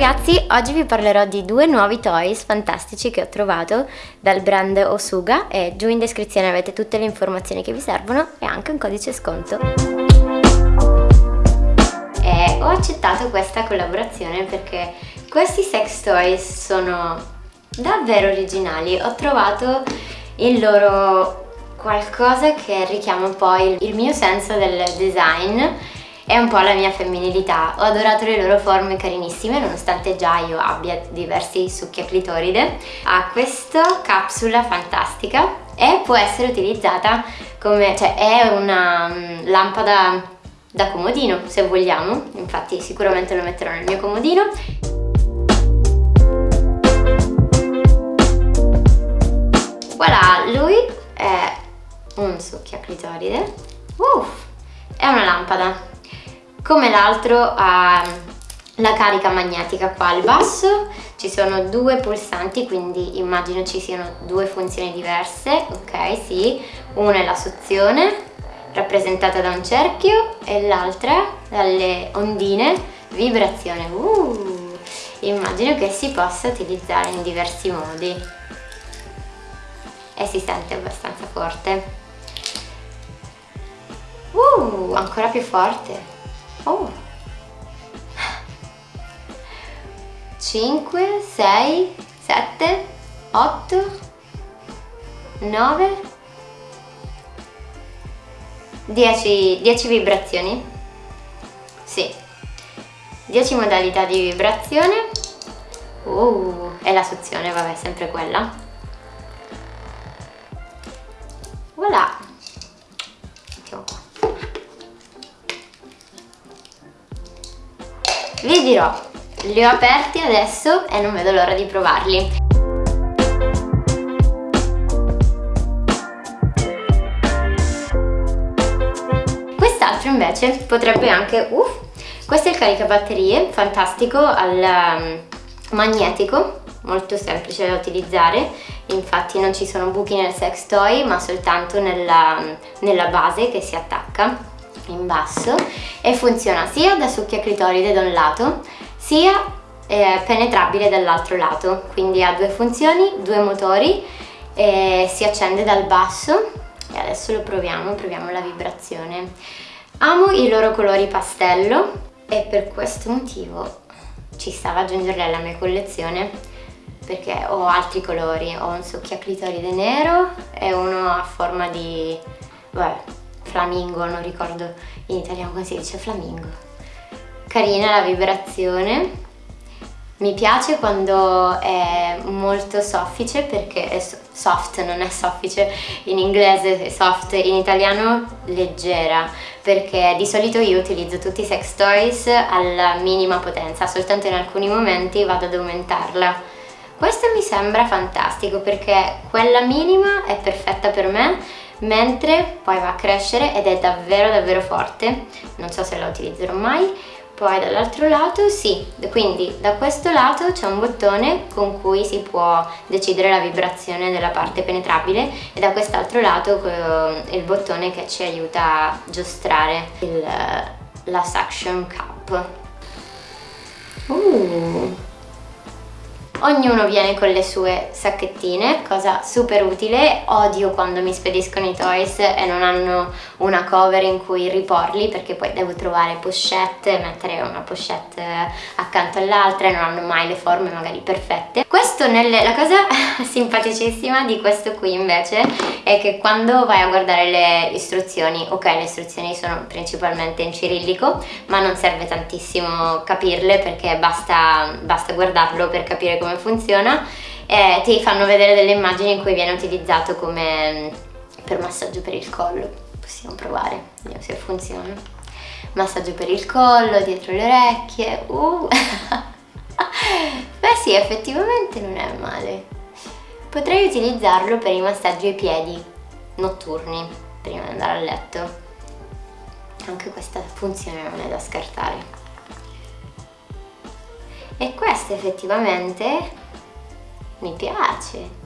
ragazzi, oggi vi parlerò di due nuovi toys fantastici che ho trovato dal brand Osuga e giù in descrizione avete tutte le informazioni che vi servono e anche un codice sconto. Ho accettato questa collaborazione perché questi sex toys sono davvero originali. Ho trovato il loro qualcosa che richiama un po' il, il mio senso del design è un po' la mia femminilità. Ho adorato le loro forme carinissime, nonostante già io abbia diversi succhi a clitoride. Ha questa capsula fantastica e può essere utilizzata come, cioè è una um, lampada da comodino se vogliamo, infatti sicuramente lo metterò nel mio comodino. Voilà, lui è un succhio a clitoride. Uff, è una lampada come l'altro ha la carica magnetica qua al basso ci sono due pulsanti quindi immagino ci siano due funzioni diverse ok sì. Una è la suzione rappresentata da un cerchio e l'altra dalle ondine vibrazione. Uh, immagino che si possa utilizzare in diversi modi. E si sente abbastanza forte. Uh, ancora più forte oh. 5 6 7 8 9 10, 10 vibrazioni. Sì. 10 modalità di vibrazione. Uh, e la suzione vabbè sempre quella dirò, li ho aperti adesso e non vedo l'ora di provarli. Quest'altro invece potrebbe anche... Uff, questo è il caricabatterie, fantastico, al um, magnetico, molto semplice da utilizzare, infatti non ci sono buchi nel sex toy ma soltanto nella, nella base che si attacca in basso e funziona sia da succhia clitoride da un lato sia eh, penetrabile dall'altro lato. Quindi ha due funzioni, due motori e si accende dal basso. E adesso lo proviamo, proviamo la vibrazione. Amo i loro colori pastello e per questo motivo ci stava aggiungerli alla mia collezione perché ho altri colori, ho un succhia clitoride nero e uno a forma di... vabbè, flamingo, non ricordo in italiano come si dice flamingo. Carina la vibrazione, mi piace quando è molto soffice perché è soft, non è soffice, in inglese è soft, in italiano leggera perché di solito io utilizzo tutti i sex toys alla minima potenza, soltanto in alcuni momenti vado ad aumentarla. Questo mi sembra fantastico perché quella minima è perfetta per me mentre poi va a crescere ed è davvero davvero forte non so se la utilizzerò mai poi dall'altro lato sì, quindi da questo lato c'è un bottone con cui si può decidere la vibrazione della parte penetrabile e da quest'altro lato il bottone che ci aiuta a giostrare il, la suction cup. Uh. Ognuno viene con le sue sacchettine, cosa super utile. Odio quando mi spediscono i toys e non hanno una cover in cui riporli perché poi devo trovare pochette, mettere una pochette accanto all'altra e non hanno mai le forme magari perfette. Questo nelle, la cosa simpaticissima di questo qui invece è che quando vai a guardare le istruzioni, ok le istruzioni sono principalmente in cirillico ma non serve tantissimo capirle perché basta, basta guardarlo per capire come come funziona e ti fanno vedere delle immagini in cui viene utilizzato come mm, per massaggio per il collo. Possiamo provare, vediamo se funziona. Massaggio per il collo, dietro le orecchie uh. beh sì effettivamente non è male. Potrei utilizzarlo per i massaggi ai piedi notturni prima di andare a letto. Anche questa funzione non è da scartare. E questo effettivamente mi piace